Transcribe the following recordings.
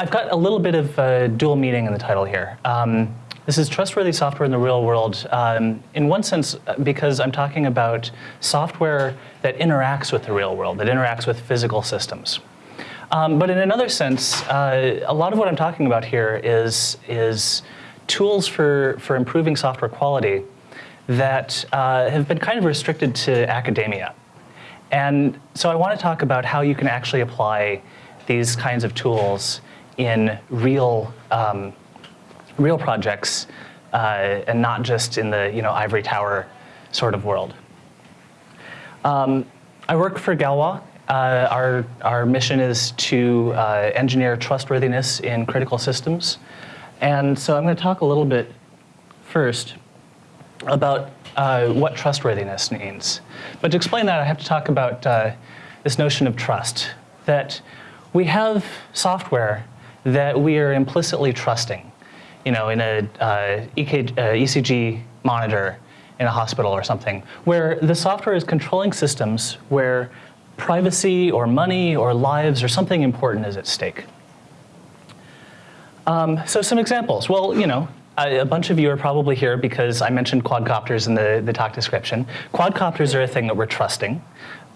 I've got a little bit of uh, dual meaning in the title here. Um, this is trustworthy software in the real world, um, in one sense, uh, because I'm talking about software that interacts with the real world, that interacts with physical systems. Um, but in another sense, uh, a lot of what I'm talking about here is, is tools for, for improving software quality that uh, have been kind of restricted to academia. And so I want to talk about how you can actually apply these kinds of tools in real um, real projects uh, and not just in the you know, ivory tower sort of world. Um, I work for Galois. Uh, our, our mission is to uh, engineer trustworthiness in critical systems. And so I'm going to talk a little bit first about uh, what trustworthiness means. But to explain that, I have to talk about uh, this notion of trust, that we have software that we are implicitly trusting you know, in a uh, EK, uh, ECG monitor in a hospital or something, where the software is controlling systems where privacy or money or lives or something important is at stake. Um, so some examples. Well, you know, a, a bunch of you are probably here because I mentioned quadcopters in the, the talk description. Quadcopters are a thing that we're trusting.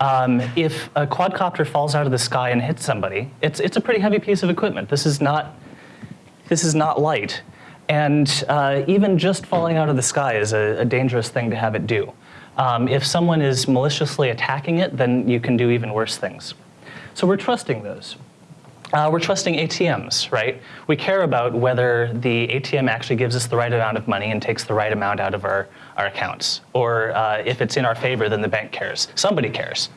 Um, if a quadcopter falls out of the sky and hits somebody, it's, it's a pretty heavy piece of equipment. This is not, this is not light. And uh, even just falling out of the sky is a, a dangerous thing to have it do. Um, if someone is maliciously attacking it, then you can do even worse things. So we're trusting those. Uh, we're trusting ATMs, right? We care about whether the ATM actually gives us the right amount of money and takes the right amount out of our, our accounts. Or uh, if it's in our favor, then the bank cares. Somebody cares.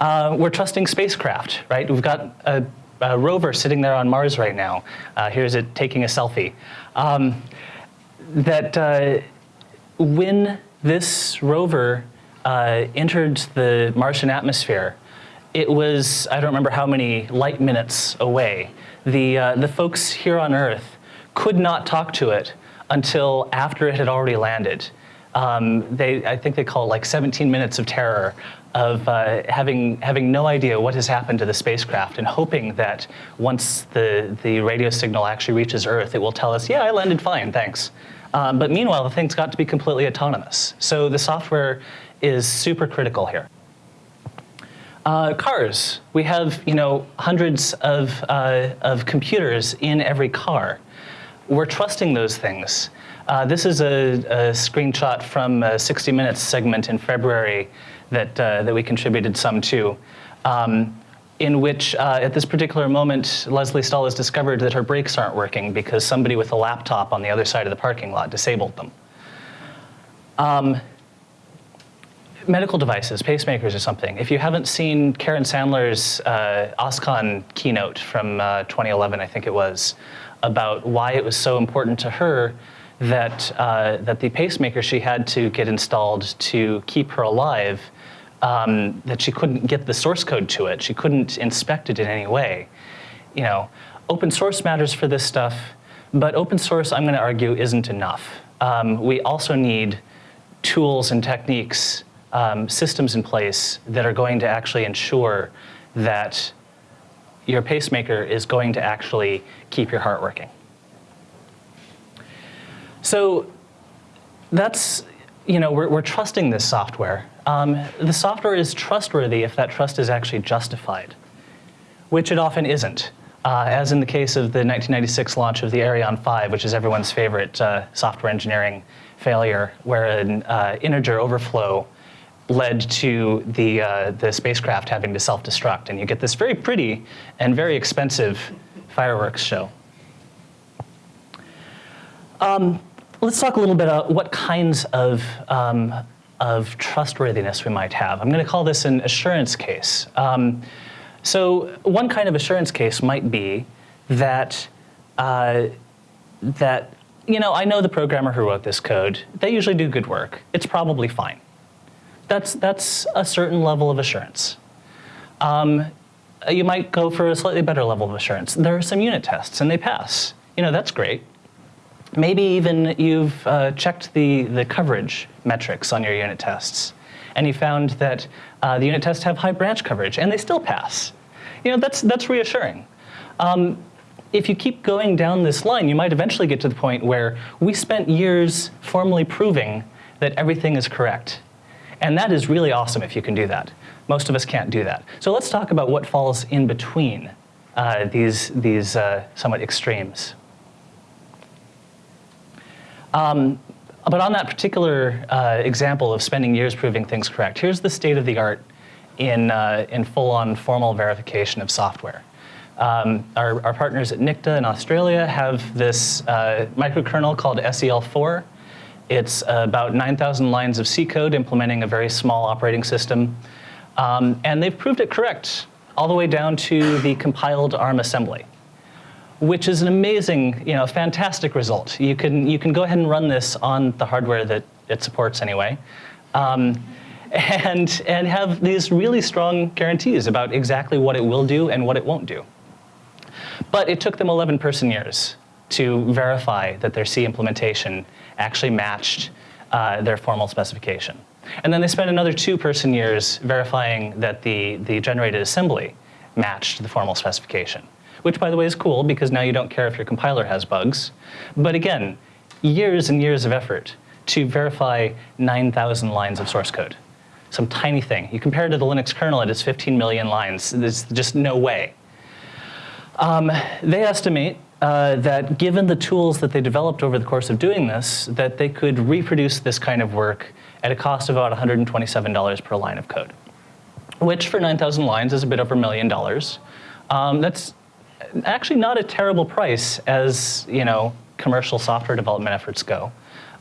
uh, we're trusting spacecraft, right? We've got a uh, rover sitting there on Mars right now. Uh, here's it taking a selfie. Um, that uh, when this rover uh, entered the Martian atmosphere, it was, I don't remember how many light minutes away. The, uh, the folks here on Earth could not talk to it until after it had already landed. Um, they, I think they call it like 17 minutes of terror of uh, having, having no idea what has happened to the spacecraft and hoping that once the, the radio signal actually reaches Earth, it will tell us, yeah, I landed fine, thanks. Um, but meanwhile, the thing's got to be completely autonomous. So the software is super critical here. Uh, cars, we have you know hundreds of, uh, of computers in every car. We're trusting those things. Uh, this is a, a, screenshot from a 60 Minutes segment in February that, uh, that we contributed some to, um, in which uh, at this particular moment, Lesley Stahl has discovered that her brakes aren't working because somebody with a laptop on the other side of the parking lot disabled them. Um, medical devices, pacemakers or something. If you haven't seen Karen Sandler's uh, OSCON keynote from uh, 2011, I think it was, about why it was so important to her that, uh, that the pacemaker she had to get installed to keep her alive um, that she couldn't get the source code to it. She couldn't inspect it in any way. You know, open source matters for this stuff, but open source, I'm going to argue, isn't enough. Um, we also need tools and techniques, um, systems in place that are going to actually ensure that your pacemaker is going to actually keep your heart working. So that's, you know, we're, we're trusting this software. Um, the software is trustworthy if that trust is actually justified, which it often isn't. Uh, as in the case of the 1996 launch of the Ariane 5, which is everyone's favorite uh, software engineering failure, where an uh, integer overflow led to the, uh, the spacecraft having to self-destruct. And you get this very pretty and very expensive fireworks show. Um, let's talk a little bit about what kinds of um, of trustworthiness we might have. I'm going to call this an assurance case. Um, so one kind of assurance case might be that, uh, that, you know, I know the programmer who wrote this code. They usually do good work. It's probably fine. That's, that's a certain level of assurance. Um, you might go for a slightly better level of assurance. There are some unit tests and they pass. You know, that's great. Maybe even you've uh, checked the, the coverage metrics on your unit tests, and you found that uh, the unit tests have high branch coverage, and they still pass. You know, that's, that's reassuring. Um, if you keep going down this line, you might eventually get to the point where we spent years formally proving that everything is correct. And that is really awesome if you can do that. Most of us can't do that. So let's talk about what falls in between uh, these, these uh, somewhat extremes. Um, but on that particular uh, example of spending years proving things correct, here's the state of the art in, uh, in full-on formal verification of software. Um, our, our, partners at NICTA in Australia have this uh, microkernel called SEL4. It's about 9,000 lines of C code implementing a very small operating system. Um, and they've proved it correct all the way down to the compiled ARM assembly, which is an amazing, you know, fantastic result. You can, you can go ahead and run this on the hardware that it supports anyway. Um, and, and have these really strong guarantees about exactly what it will do and what it won't do. But it took them 11 person years to verify that their C implementation actually matched uh, their formal specification. And then they spent another two person years verifying that the, the generated assembly matched the formal specification, which by the way is cool because now you don't care if your compiler has bugs. But again, years and years of effort to verify 9,000 lines of source code. Some tiny thing. You compare it to the Linux kernel, it is 15 million lines. There's just no way um, they estimate uh, that given the tools that they developed over the course of doing this, that they could reproduce this kind of work at a cost of about $127 per line of code, which for 9,000 lines is a bit over a million dollars. Um, that's actually not a terrible price as you know commercial software development efforts go.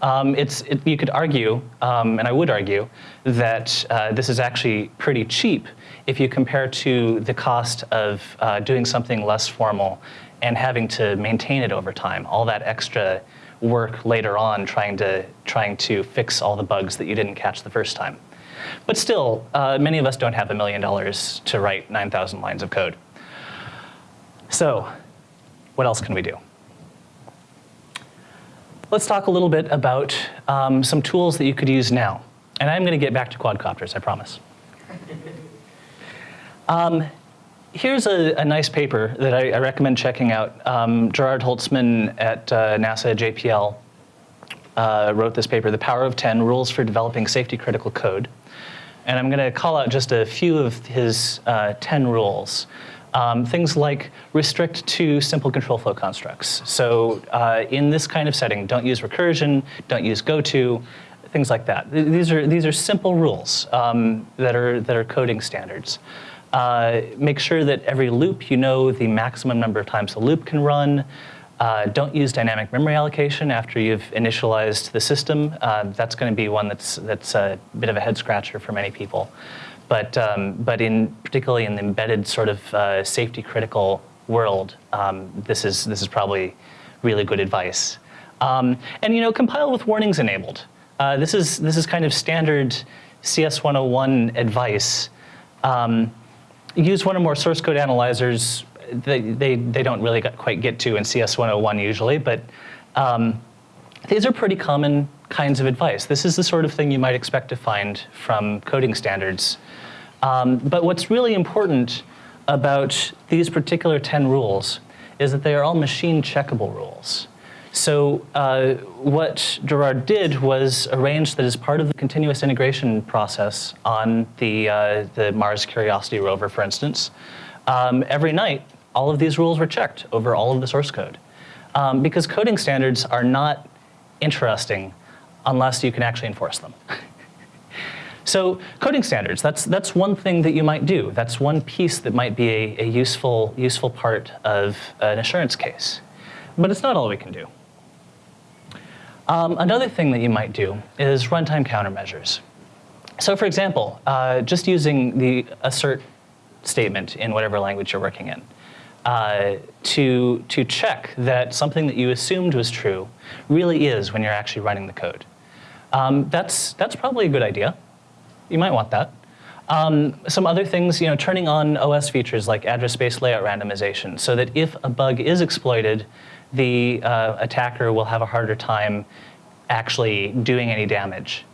Um, it's, it, you could argue, um, and I would argue, that uh, this is actually pretty cheap if you compare to the cost of uh, doing something less formal and having to maintain it over time, all that extra work later on trying to, trying to fix all the bugs that you didn't catch the first time. But still, uh, many of us don't have a million dollars to write 9,000 lines of code. So what else can we do? Let's talk a little bit about um, some tools that you could use now. And I'm going to get back to quadcopters, I promise. Um, here's a, a, nice paper that I, I recommend checking out. Um, Gerard Holzmann at uh, NASA JPL uh, wrote this paper, The Power of 10, Rules for Developing Safety Critical Code. And I'm going to call out just a few of his uh, 10 rules. Um, things like restrict to simple control flow constructs. So uh, in this kind of setting, don't use recursion, don't use goto, things like that. These are, these are simple rules um, that, are, that are coding standards. Uh, make sure that every loop, you know the maximum number of times a loop can run. Uh, don't use dynamic memory allocation after you've initialized the system. Uh, that's going to be one that's, that's a bit of a head scratcher for many people. But, um, but in, particularly in the embedded sort of uh, safety critical world, um, this, is, this is probably really good advice. Um, and you know, compile with warnings enabled. Uh, this, is, this is kind of standard CS 101 advice. Um, use one or more source code analyzers. They, they, they don't really quite get to in CS 101 usually, but um, these are pretty common kinds of advice. This is the sort of thing you might expect to find from coding standards. Um, but what's really important about these particular 10 rules is that they are all machine checkable rules. So uh, what Gerard did was arrange that as part of the continuous integration process on the, uh, the Mars Curiosity rover, for instance, um, every night, all of these rules were checked over all of the source code. Um, because coding standards are not interesting unless you can actually enforce them. so coding standards, that's, that's one thing that you might do. That's one piece that might be a, a useful, useful part of an assurance case. But it's not all we can do. Um, another thing that you might do is runtime countermeasures. So for example, uh, just using the assert statement in whatever language you're working in uh, to, to check that something that you assumed was true really is when you're actually running the code. Um, that's, that's probably a good idea. You might want that. Um, some other things, you know, turning on OS features like address space layout randomization so that if a bug is exploited, the uh, attacker will have a harder time actually doing any damage.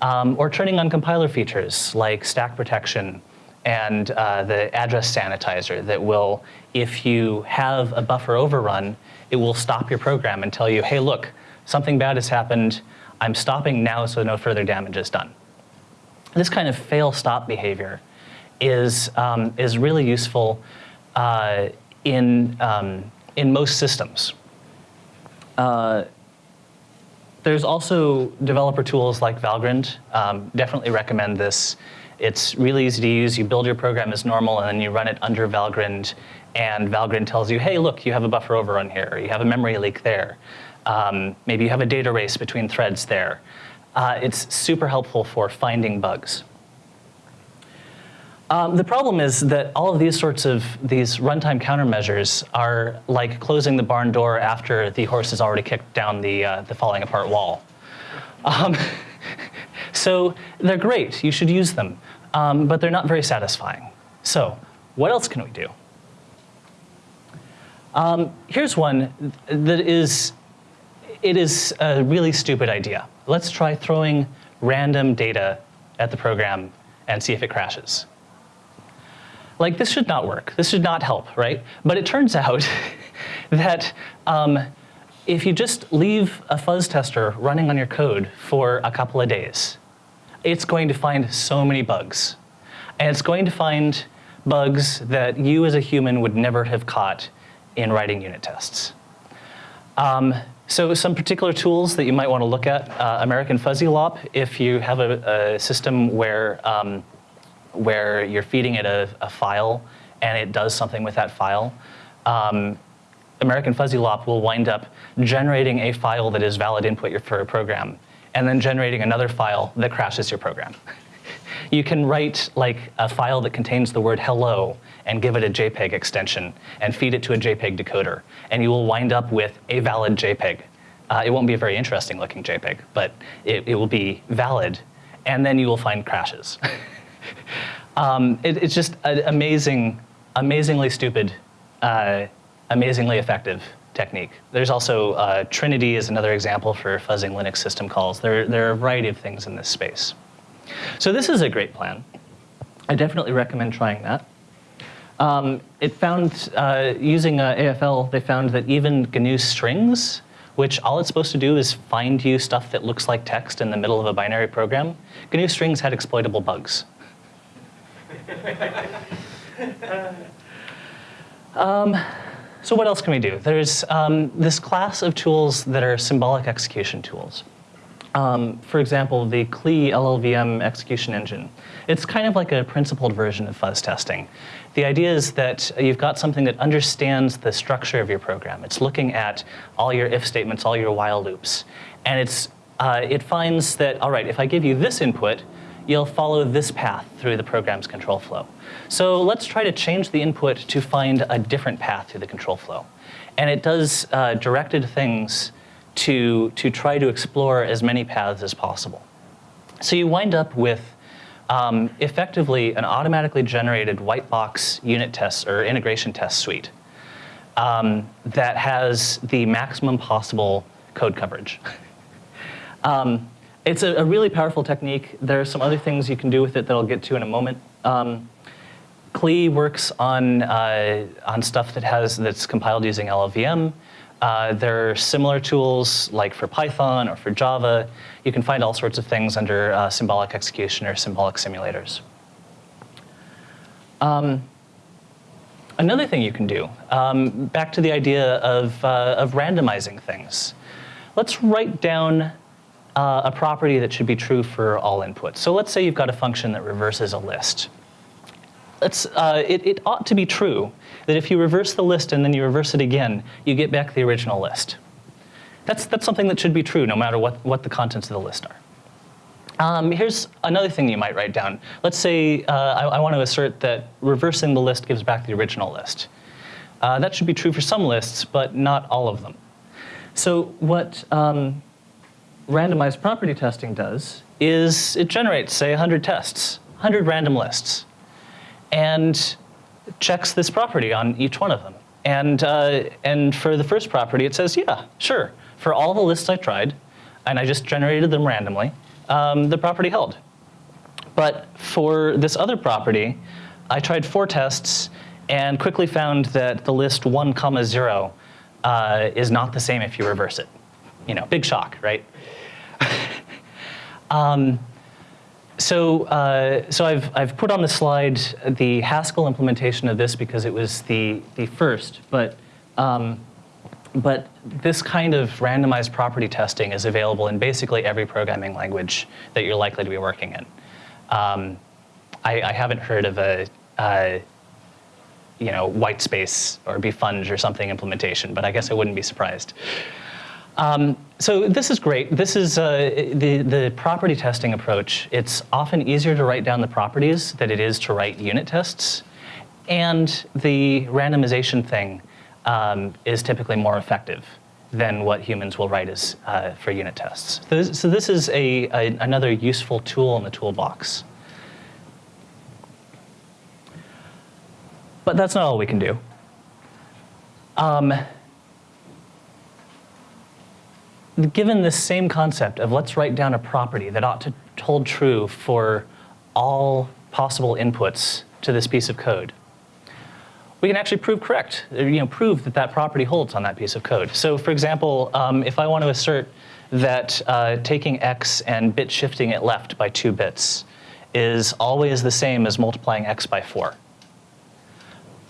Um, or turning on compiler features like stack protection and uh, the address sanitizer that will, if you have a buffer overrun, it will stop your program and tell you, hey, look, something bad has happened. I'm stopping now so no further damage is done. This kind of fail-stop behavior is, um, is really useful uh, in, um, in most systems. Uh, there's also developer tools like Valgrind. Um, definitely recommend this. It's really easy to use. You build your program as normal and then you run it under Valgrind and Valgrind tells you, hey, look, you have a buffer overrun here, you have a memory leak there. Um, maybe you have a data race between threads there. Uh, it's super helpful for finding bugs. Um, the problem is that all of these sorts of these runtime countermeasures are like closing the barn door after the horse has already kicked down the, uh, the falling apart wall. Um, so they're great, you should use them, um, but they're not very satisfying. So what else can we do? Um, here's one that is, it is a really stupid idea. Let's try throwing random data at the program and see if it crashes. Like this should not work. This should not help, right? But it turns out that um, if you just leave a fuzz tester running on your code for a couple of days, it's going to find so many bugs. And it's going to find bugs that you as a human would never have caught in writing unit tests. Um, so some particular tools that you might want to look at, uh, American Fuzzy Lop, if you have a, a system where, um, where you're feeding it a, a, file and it does something with that file, um, American Fuzzy Lop will wind up generating a file that is valid input for a program and then generating another file that crashes your program. you can write like a file that contains the word hello and give it a JPEG extension and feed it to a JPEG decoder. And you will wind up with a valid JPEG. Uh, it won't be a very interesting looking JPEG, but it, it will be valid. And then you will find crashes. um, it, it's just an amazing, amazingly stupid, uh, amazingly effective technique. There's also uh, Trinity is another example for fuzzing Linux system calls. There, there are a variety of things in this space. So this is a great plan. I definitely recommend trying that. Um, it found, uh, using uh, AFL, they found that even GNU strings, which all it's supposed to do is find you stuff that looks like text in the middle of a binary program, GNU strings had exploitable bugs. um, so what else can we do? There's um, this class of tools that are symbolic execution tools. Um, for example, the KLEE LLVM execution engine. It's kind of like a principled version of fuzz testing. The idea is that you've got something that understands the structure of your program. It's looking at all your if statements, all your while loops. And it's, uh, it finds that, all right, if I give you this input, you'll follow this path through the program's control flow. So let's try to change the input to find a different path through the control flow. And it does uh, directed things to, to try to explore as many paths as possible. So you wind up with um, effectively an automatically generated white box unit test or integration test suite um, that has the maximum possible code coverage. um, it's a, a, really powerful technique. There are some other things you can do with it that I'll get to in a moment. Um, KLEE works on, uh, on stuff that has, that's compiled using LLVM. Uh, there are similar tools like for Python or for Java. You can find all sorts of things under uh, symbolic execution or symbolic simulators. Um, another thing you can do, um, back to the idea of, uh, of randomizing things. Let's write down uh, a property that should be true for all inputs. So let's say you've got a function that reverses a list. Uh, it, it ought to be true that if you reverse the list and then you reverse it again, you get back the original list. That's, that's something that should be true no matter what, what the contents of the list are. Um, here's another thing you might write down. Let's say uh, I, I, want to assert that reversing the list gives back the original list. Uh, that should be true for some lists, but not all of them. So what um, randomized property testing does is it generates, say, 100 tests, 100 random lists, and checks this property on each one of them. And, uh, and for the first property, it says, yeah, sure. For all the lists I tried, and I just generated them randomly, um, the property held. But for this other property, I tried four tests and quickly found that the list 1 comma 0 uh, is not the same if you reverse it. You know, big shock, right? um, so, uh, so I've, I've put on the slide the Haskell implementation of this because it was the, the first, but, um, but this kind of randomized property testing is available in basically every programming language that you're likely to be working in. Um, I, I, haven't heard of a, uh, you know, white space or Befunge or something implementation, but I guess I wouldn't be surprised. Um, so this is great. This is uh, the, the property testing approach. It's often easier to write down the properties than it is to write unit tests. And the randomization thing um, is typically more effective than what humans will write as uh, for unit tests. So this, is a, a, another useful tool in the toolbox. But that's not all we can do. Um, given this same concept of let's write down a property that ought to hold true for all possible inputs to this piece of code, we can actually prove correct, you know, prove that that property holds on that piece of code. So for example, um, if I want to assert that uh, taking x and bit shifting it left by two bits is always the same as multiplying x by four,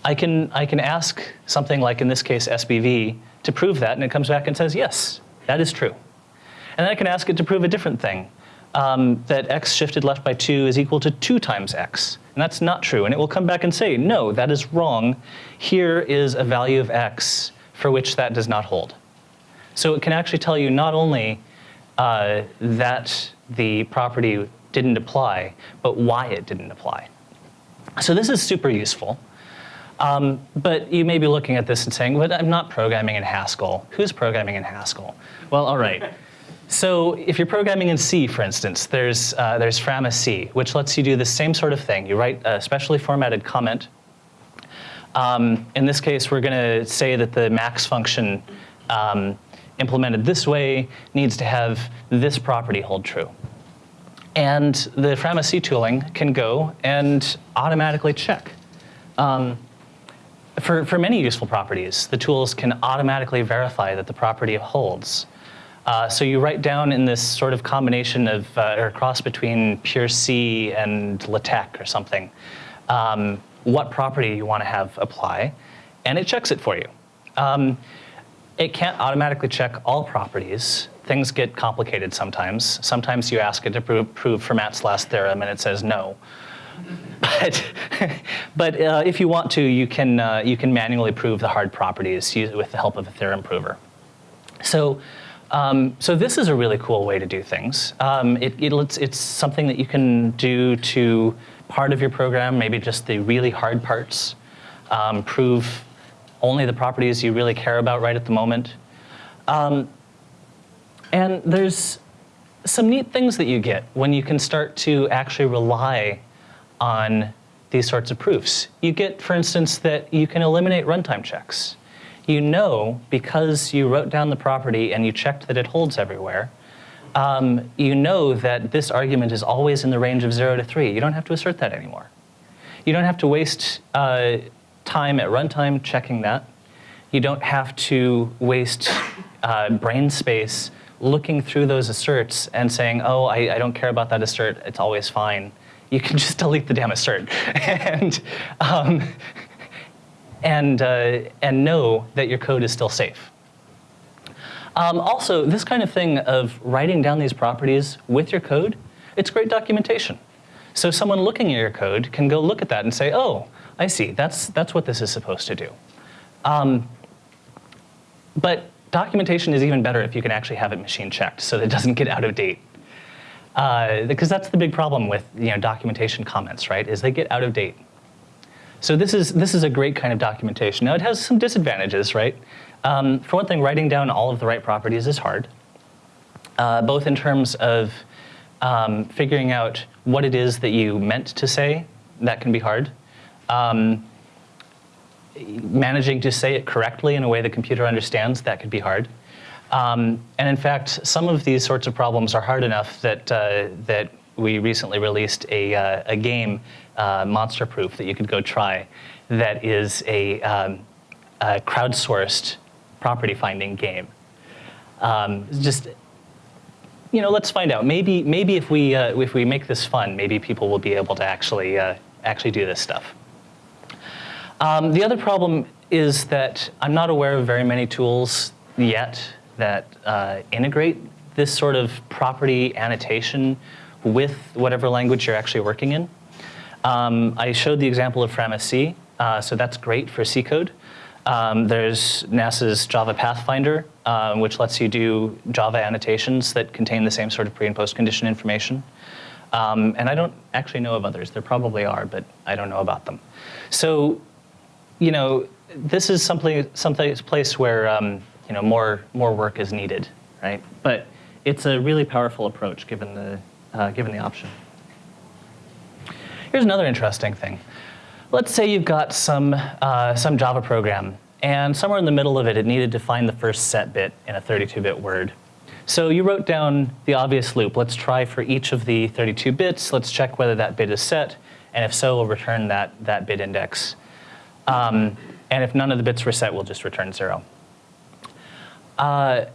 I can, I can ask something like, in this case, SBV, to prove that, and it comes back and says, yes, that is true. And then I can ask it to prove a different thing, um, that x shifted left by 2 is equal to 2 times x. And that's not true. And it will come back and say, no, that is wrong. Here is a value of x for which that does not hold. So it can actually tell you not only uh, that the property didn't apply, but why it didn't apply. So this is super useful. Um, but you may be looking at this and saying, but I'm not programming in Haskell. Who's programming in Haskell? Well, all right. So if you're programming in C, for instance, there's, uh, there's Frama-C, which lets you do the same sort of thing. You write a specially formatted comment. Um, in this case, we're going to say that the max function um, implemented this way needs to have this property hold true. And the Frama-C tooling can go and automatically check. Um, for, for many useful properties, the tools can automatically verify that the property holds. Uh, so you write down in this sort of combination of, uh, or cross between pure C and LaTeX or something, um, what property you want to have apply, and it checks it for you. Um, it can't automatically check all properties. Things get complicated sometimes. Sometimes you ask it to prove, prove Fermat's last theorem and it says no. But, but uh, if you want to, you can, uh, you can manually prove the hard properties with the help of a theorem prover. So, um, so this is a really cool way to do things. Um, it, it, it's, it's something that you can do to part of your program, maybe just the really hard parts, um, prove only the properties you really care about right at the moment. Um, and there's some neat things that you get when you can start to actually rely on these sorts of proofs. You get, for instance, that you can eliminate runtime checks. You know, because you wrote down the property and you checked that it holds everywhere, um, you know that this argument is always in the range of 0 to 3. You don't have to assert that anymore. You don't have to waste uh, time at runtime checking that. You don't have to waste uh, brain space looking through those asserts and saying, oh, I, I don't care about that assert, it's always fine you can just delete the damn assert and, um, and, uh, and know that your code is still safe. Um, also, this kind of thing of writing down these properties with your code, it's great documentation. So someone looking at your code can go look at that and say, oh, I see, that's, that's what this is supposed to do. Um, but documentation is even better if you can actually have it machine checked so that it doesn't get out of date uh, because that's the big problem with you know, documentation comments, right, is they get out of date. So this is, this is a great kind of documentation. Now it has some disadvantages, right? Um, for one thing, writing down all of the right properties is hard, uh, both in terms of um, figuring out what it is that you meant to say, that can be hard. Um, managing to say it correctly in a way the computer understands, that could be hard. Um, and in fact, some of these sorts of problems are hard enough that, uh, that we recently released a, uh, a game, uh, Monster Proof, that you could go try that is a, um, a crowdsourced property finding game. Um, just, you know, let's find out. Maybe, maybe if, we, uh, if we make this fun, maybe people will be able to actually, uh, actually do this stuff. Um, the other problem is that I'm not aware of very many tools yet that uh, integrate this sort of property annotation with whatever language you're actually working in. Um, I showed the example of Frama-C, uh, so that's great for C code. Um, there's NASA's Java Pathfinder, um, which lets you do Java annotations that contain the same sort of pre and post condition information. Um, and I don't actually know of others. There probably are, but I don't know about them. So, you know, this is something, something place where um, you know more more work is needed, right? But it's a really powerful approach given the uh, given the option. Here's another interesting thing. Let's say you've got some uh, some Java program, and somewhere in the middle of it, it needed to find the first set bit in a 32-bit word. So you wrote down the obvious loop. Let's try for each of the 32 bits. Let's check whether that bit is set, and if so, we'll return that that bit index. Um, and if none of the bits were set, we'll just return zero. Uh,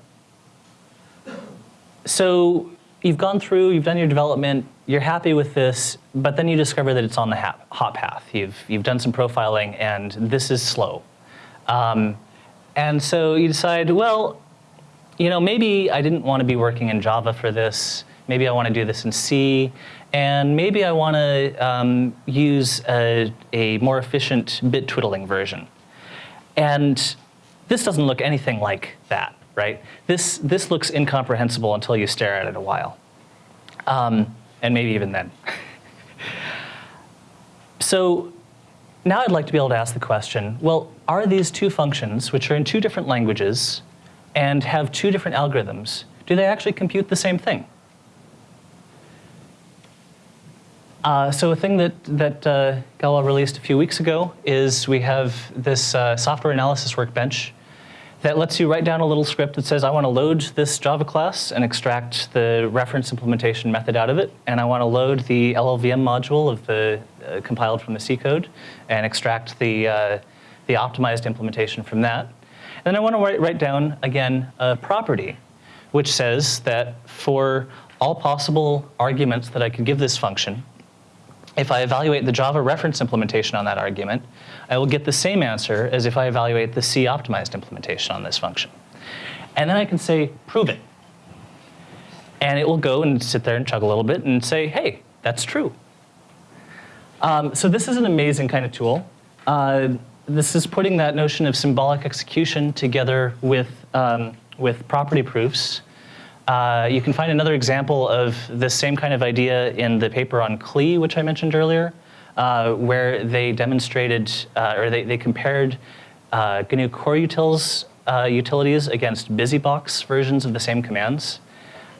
so you've gone through, you've done your development, you're happy with this, but then you discover that it's on the hot path. You've, you've done some profiling and this is slow. Um, and so you decide, well, you know, maybe I didn't want to be working in Java for this. Maybe I want to do this in C. And maybe I want to um, use a, a more efficient bit twiddling version. And this doesn't look anything like that, right? This, this looks incomprehensible until you stare at it a while. Um, and maybe even then. so now I'd like to be able to ask the question, well, are these two functions, which are in two different languages and have two different algorithms, do they actually compute the same thing? Uh, so a thing that, that uh, Galois released a few weeks ago is we have this uh, software analysis workbench that lets you write down a little script that says, I want to load this Java class and extract the reference implementation method out of it, and I want to load the LLVM module of the uh, compiled from the C code and extract the, uh, the optimized implementation from that. And then I want to write, write down, again, a property, which says that for all possible arguments that I could give this function, if I evaluate the Java reference implementation on that argument, I will get the same answer as if I evaluate the C optimized implementation on this function. And then I can say, prove it. And it will go and sit there and chug a little bit and say, hey, that's true. Um, so this is an amazing kind of tool. Uh, this is putting that notion of symbolic execution together with, um, with property proofs uh, you can find another example of this same kind of idea in the paper on KLEE, which I mentioned earlier, uh, where they demonstrated, uh, or they, they compared uh, GNU core utils, uh, utilities against BusyBox versions of the same commands.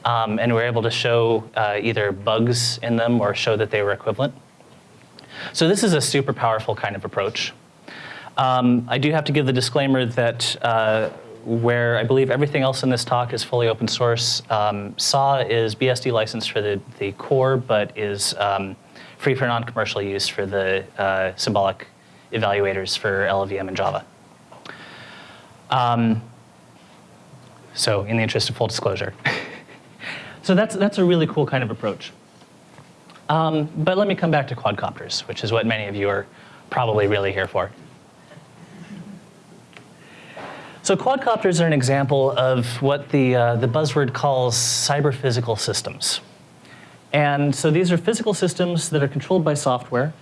Um, and were able to show either bugs in them or show that they were equivalent. So this is a super powerful kind of approach. Um, I do have to give the disclaimer that where I believe everything else in this talk is fully open source. Um, SAW is BSD licensed for the, the core, but is um, free for non-commercial use for the uh, symbolic evaluators for LLVM and Java. Um, so in the interest of full disclosure. so that's, that's a really cool kind of approach. Um, but let me come back to quadcopters, which is what many of you are probably really here for. So quadcopters are an example of what the, uh, the buzzword calls cyber physical systems. And so these are physical systems that are controlled by software.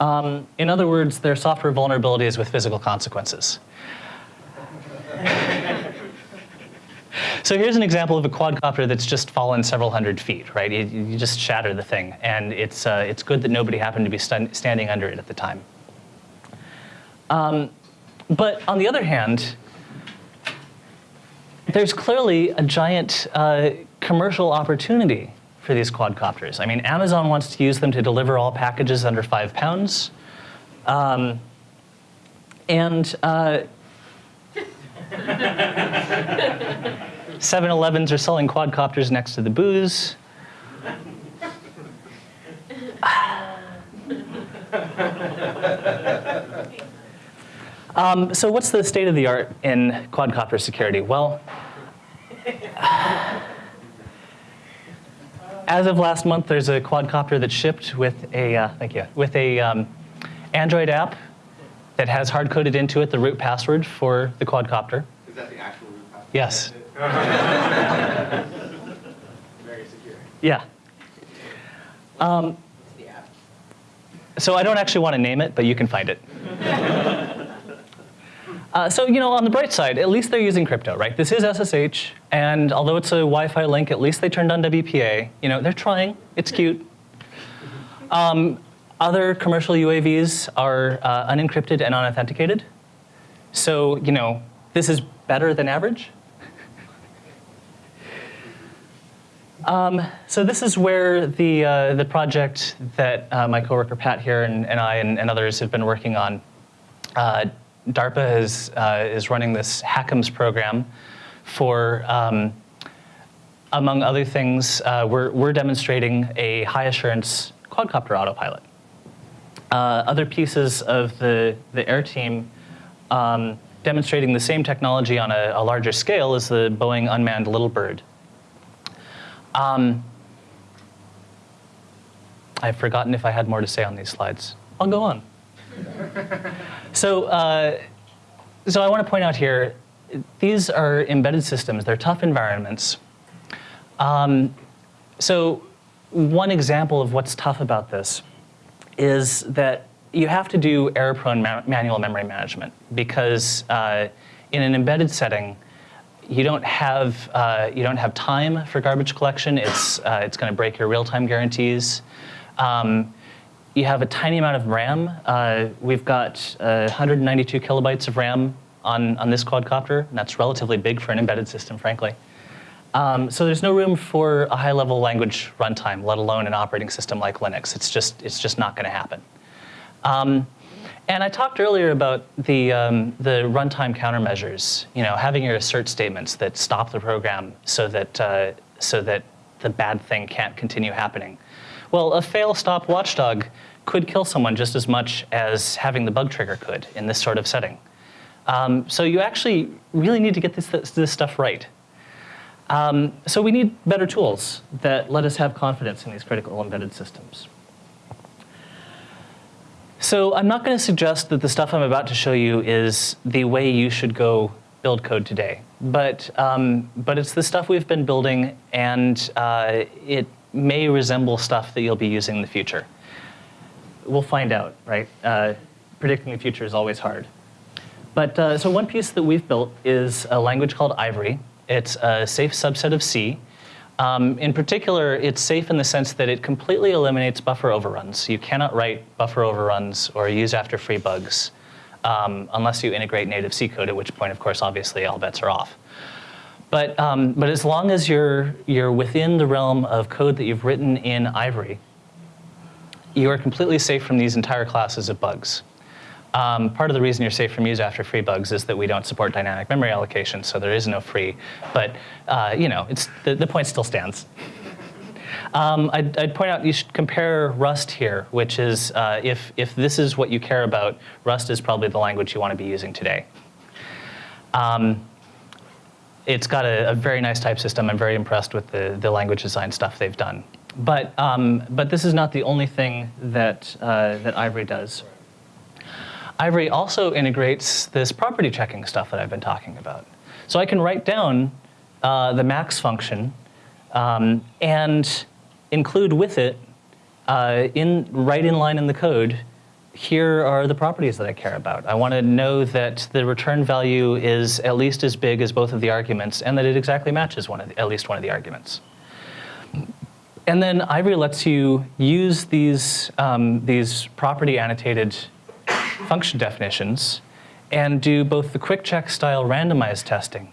Um, in other words, they're software vulnerabilities with physical consequences. so here's an example of a quadcopter that's just fallen several hundred feet, right? You, you just shatter the thing. And it's, uh, it's good that nobody happened to be st standing under it at the time. Um, but on the other hand, there's clearly a giant uh, commercial opportunity for these quadcopters. I mean, Amazon wants to use them to deliver all packages under five pounds. Um, and uh, Seven Elevens 7-Elevens are selling quadcopters next to the booze. um, so what's the state of the art in quadcopter security? Well, as of last month, there's a quadcopter that shipped with a uh, thank you with a um, Android app that has hard coded into it the root password for the quadcopter. Is that the actual root password? Yes. Very secure. Yeah. Um, so I don't actually want to name it, but you can find it. Uh, so, you know, on the bright side, at least they're using crypto, right? This is SSH, and although it's a Wi-Fi link, at least they turned on WPA. You know, they're trying. It's cute. Um, other commercial UAVs are uh, unencrypted and unauthenticated. So, you know, this is better than average. Um, so this is where the, uh, the project that uh, my coworker Pat here and, and I and, and, others have been working on uh, DARPA is, uh, is running this HACMS program for, um, among other things, uh, we're, we're demonstrating a high assurance quadcopter autopilot. Uh, other pieces of the, the air team um, demonstrating the same technology on a, a, larger scale is the Boeing unmanned Little Bird. Um, I've forgotten if I had more to say on these slides. I'll go on. so, uh, so I want to point out here, these are embedded systems. They're tough environments. Um, so one example of what's tough about this is that you have to do error-prone ma manual memory management because uh, in an embedded setting, you don't have uh, you don't have time for garbage collection. It's uh, it's going to break your real-time guarantees. Um, you have a tiny amount of RAM. Uh, we've got 192 uh, kilobytes of RAM on, on this quadcopter, and that's relatively big for an embedded system, frankly. Um, so there's no room for a high-level language runtime, let alone an operating system like Linux. It's just, it's just not going to happen. Um, and I talked earlier about the, um, the runtime countermeasures, you know, having your assert statements that stop the program so that, uh, so that the bad thing can't continue happening. Well, a fail stop watchdog could kill someone just as much as having the bug trigger could in this sort of setting. Um, so you actually really need to get this, this, stuff right. Um, so we need better tools that let us have confidence in these critical embedded systems. So I'm not going to suggest that the stuff I'm about to show you is the way you should go build code today, but, um, but it's the stuff we've been building and uh, it may resemble stuff that you'll be using in the future. We'll find out, right? Uh, predicting the future is always hard. But uh, so one piece that we've built is a language called Ivory. It's a safe subset of C. Um, in particular, it's safe in the sense that it completely eliminates buffer overruns. You cannot write buffer overruns or use after free bugs um, unless you integrate native C code, at which point, of course, obviously all bets are off. But, um, but as long as you're, you're within the realm of code that you've written in Ivory, you are completely safe from these entire classes of bugs. Um, part of the reason you're safe from use after free bugs is that we don't support dynamic memory allocation, so there is no free. But uh, you know, it's, the, the point still stands. Um, I'd, I'd, point out you should compare Rust here, which is uh, if, if this is what you care about, Rust is probably the language you want to be using today. Um, it's got a, a, very nice type system. I'm very impressed with the, the language design stuff they've done. But, um, but this is not the only thing that, uh, that Ivory does. Ivory also integrates this property checking stuff that I've been talking about. So I can write down uh, the max function um, and include with it, uh, in, right in line in the code, here are the properties that I care about. I want to know that the return value is at least as big as both of the arguments and that it exactly matches one of the, at least one of the arguments. And then Ivory lets you use these, um, these property annotated function definitions and do both the QuickCheck style randomized testing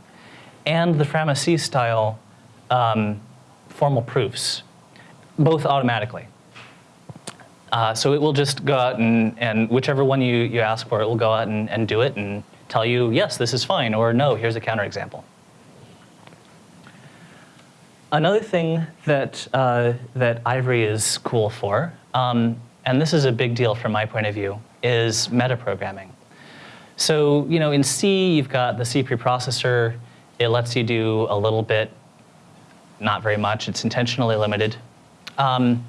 and the Frama-C style um, formal proofs, both automatically. Uh, so it will just go out and, and whichever one you, you ask for, it will go out and, and do it and tell you, yes, this is fine, or no, here's a counterexample. Another thing that, uh, that Ivory is cool for, um, and this is a big deal from my point of view, is metaprogramming. So, you know, in C, you've got the C preprocessor. It lets you do a little bit, not very much. It's intentionally limited. Um,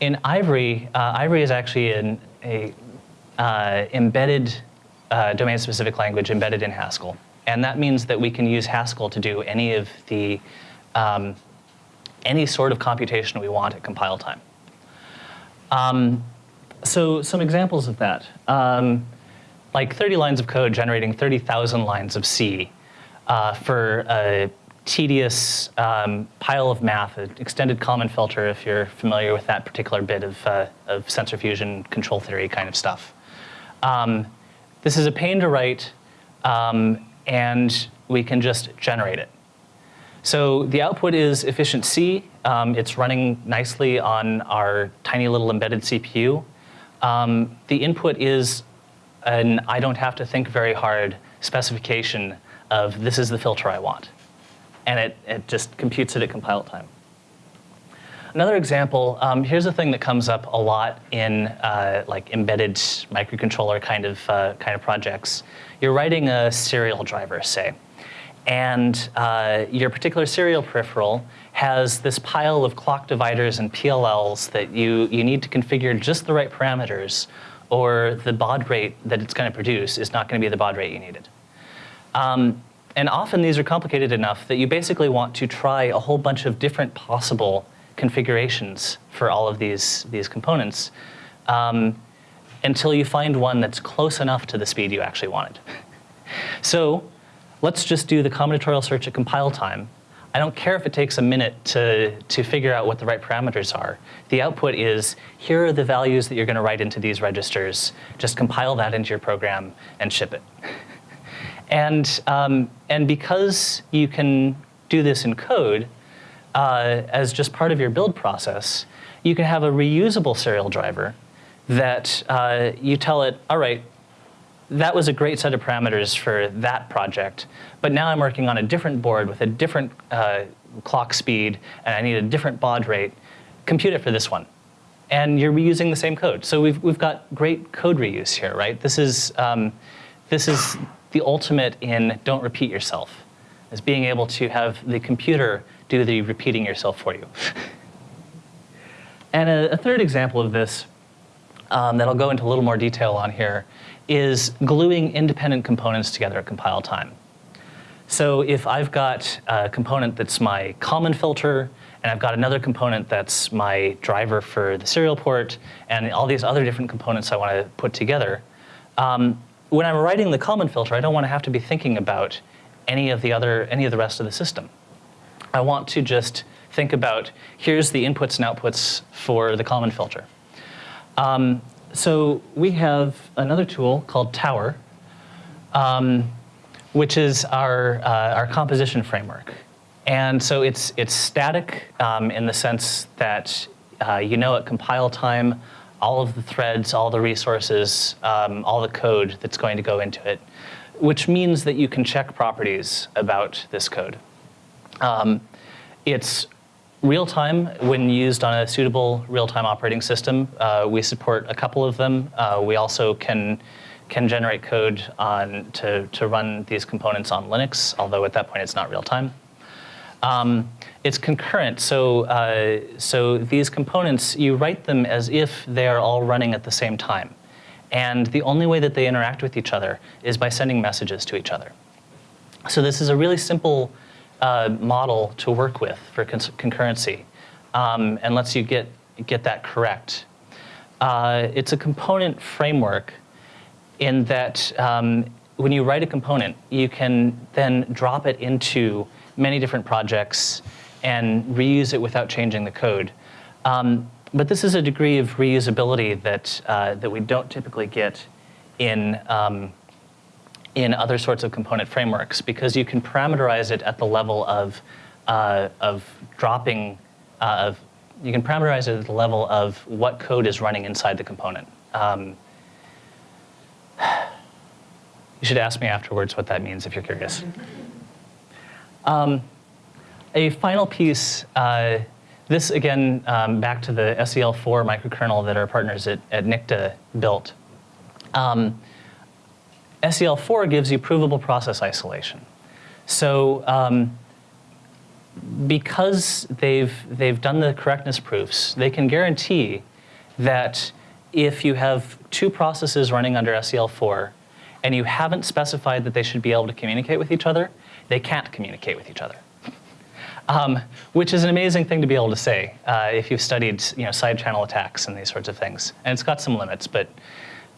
in Ivory, uh, Ivory is actually an a, uh, embedded uh, domain-specific language embedded in Haskell. And that means that we can use Haskell to do any of the, um, any sort of computation we want at compile time. Um, so some examples of that. Um, like 30 lines of code generating 30,000 lines of C uh, for a tedious um, pile of math, an extended Kalman filter if you're familiar with that particular bit of, uh, of sensor fusion control theory kind of stuff. Um, this is a pain to write um, and we can just generate it. So the output is efficient C. Um, it's running nicely on our tiny little embedded CPU. Um, the input is an I don't have to think very hard specification of this is the filter I want. And it, it just computes it at compile time. Another example, um, here's a thing that comes up a lot in uh, like embedded microcontroller kind of, uh, kind of projects. You're writing a serial driver, say, and uh, your particular serial peripheral has this pile of clock dividers and PLLs that you, you need to configure just the right parameters or the baud rate that it's going to produce is not going to be the baud rate you needed. Um, and often these are complicated enough that you basically want to try a whole bunch of different possible configurations for all of these, these components um, until you find one that's close enough to the speed you actually wanted. so let's just do the combinatorial search at compile time. I don't care if it takes a minute to, to figure out what the right parameters are. The output is, here are the values that you're going to write into these registers. Just compile that into your program and ship it. and, um, and because you can do this in code, uh, as just part of your build process, you can have a reusable serial driver that uh, you tell it, all right, that was a great set of parameters for that project, but now I'm working on a different board with a different uh, clock speed, and I need a different baud rate. Compute it for this one. And you're reusing the same code. So we've, we've got great code reuse here, right? This is, um, this is the ultimate in don't repeat yourself, is being able to have the computer do the repeating yourself for you. and a, a, third example of this um, that I'll go into a little more detail on here is gluing independent components together at compile time. So if I've got a component that's my Kalman filter, and I've got another component that's my driver for the serial port, and all these other different components I want to put together, um, when I'm writing the Kalman filter, I don't want to have to be thinking about any of the other, any of the rest of the system. I want to just think about, here's the inputs and outputs for the Kalman filter. Um, so we have another tool called Tower, um, which is our, uh, our composition framework. And so it's, it's static um, in the sense that uh, you know at compile time all of the threads, all the resources, um, all the code that's going to go into it, which means that you can check properties about this code. Um, it's Real time, when used on a suitable real-time operating system, uh, we support a couple of them. Uh, we also can can generate code on to, to run these components on Linux, although at that point it's not real time. Um, it's concurrent, so, uh, so these components, you write them as if they are all running at the same time. And the only way that they interact with each other is by sending messages to each other. So this is a really simple uh, model to work with for concurrency um, and lets you get, get that correct. Uh, it's a component framework in that um, when you write a component, you can then drop it into many different projects and reuse it without changing the code. Um, but this is a degree of reusability that, uh, that we don't typically get in, um, in other sorts of component frameworks because you can parameterize it at the level of, uh, of dropping, uh, of, you can parameterize it at the level of what code is running inside the component. Um, you should ask me afterwards what that means if you're curious. Um, a final piece, uh, this again, um, back to the SEL4 microkernel that our partners at, at NICTA built. Um, SEL4 gives you provable process isolation. So um, because they've, they've done the correctness proofs, they can guarantee that if you have two processes running under SEL4 and you haven't specified that they should be able to communicate with each other, they can't communicate with each other. Um, which is an amazing thing to be able to say uh, if you've studied you know, side channel attacks and these sorts of things. And it's got some limits, but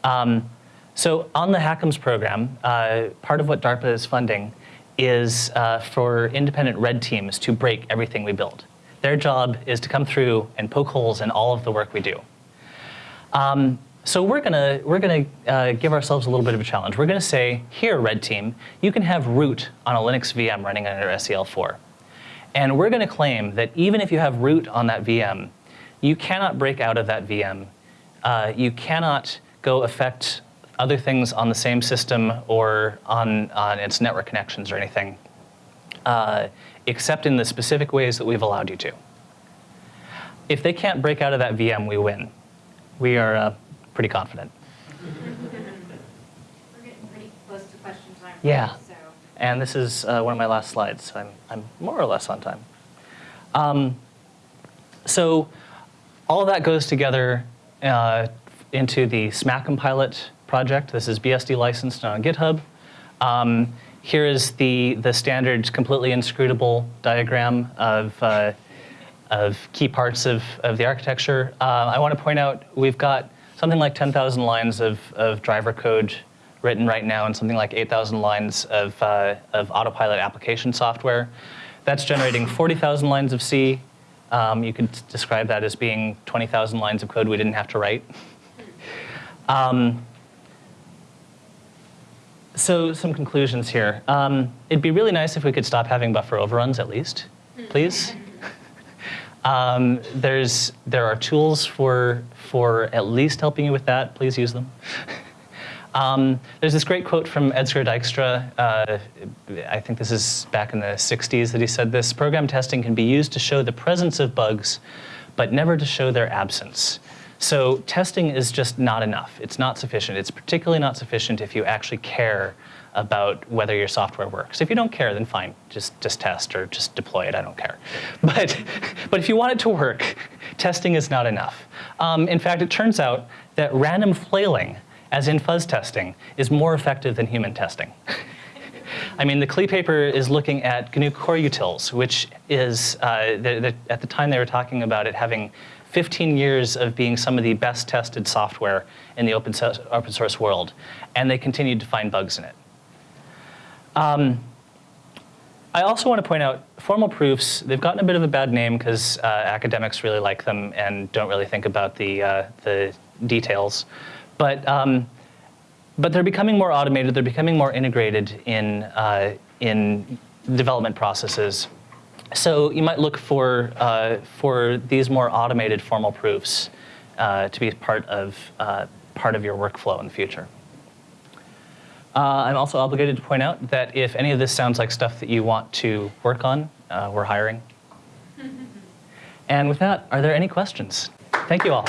um, so on the HACMS program, uh, part of what DARPA is funding is uh, for independent red teams to break everything we build. Their job is to come through and poke holes in all of the work we do. Um, so we're gonna, we're gonna uh, give ourselves a little bit of a challenge. We're gonna say, here, red team, you can have root on a Linux VM running under SEL4. And we're gonna claim that even if you have root on that VM, you cannot break out of that VM. Uh, you cannot go affect other things on the same system or on, on its network connections or anything, uh, except in the specific ways that we've allowed you to. If they can't break out of that VM, we win. We are uh, pretty confident. We're getting pretty close to question time. Yeah. So, And this is uh, one of my last slides, so I'm, I'm more or less on time. Um, so all of that goes together uh, into the SMACCMPilot project. This is BSD licensed on GitHub. Um, here is the, the standard completely inscrutable diagram of, uh, of key parts of, of the architecture. Uh, I want to point out we've got something like 10,000 lines of, of driver code written right now and something like 8,000 lines of, uh, of autopilot application software. That's generating 40,000 lines of C. Um, you could describe that as being 20,000 lines of code we didn't have to write. Um, so some conclusions here. Um, it'd be really nice if we could stop having buffer overruns at least, please. Um, there's, there are tools for, for at least helping you with that. Please use them. um, there's this great quote from Edsger Dijkstra. Uh, I think this is back in the 60s that he said this. Program testing can be used to show the presence of bugs, but never to show their absence. So testing is just not enough. It's not sufficient. It's particularly not sufficient if you actually care about whether your software works. If you don't care, then fine, just, just test or just deploy it, I don't care. But, but if you want it to work, testing is not enough. Um, in fact, it turns out that random flailing, as in fuzz testing, is more effective than human testing. I mean, the KLEE paper is looking at GNU Core Utils, which is, uh, the, the, at the time they were talking about it having 15 years of being some of the best tested software in the open, so open source world, and they continued to find bugs in it. Um, I also want to point out formal proofs, they've gotten a bit of a bad name because uh, academics really like them and don't really think about the, uh, the details. But, um, but they're becoming more automated, they're becoming more integrated in, uh, in development processes. So you might look for, uh, for these more automated formal proofs uh, to be part of, uh, part of your workflow in the future. Uh, I'm also obligated to point out that if any of this sounds like stuff that you want to work on, uh, we're hiring. and with that, are there any questions? Thank you all.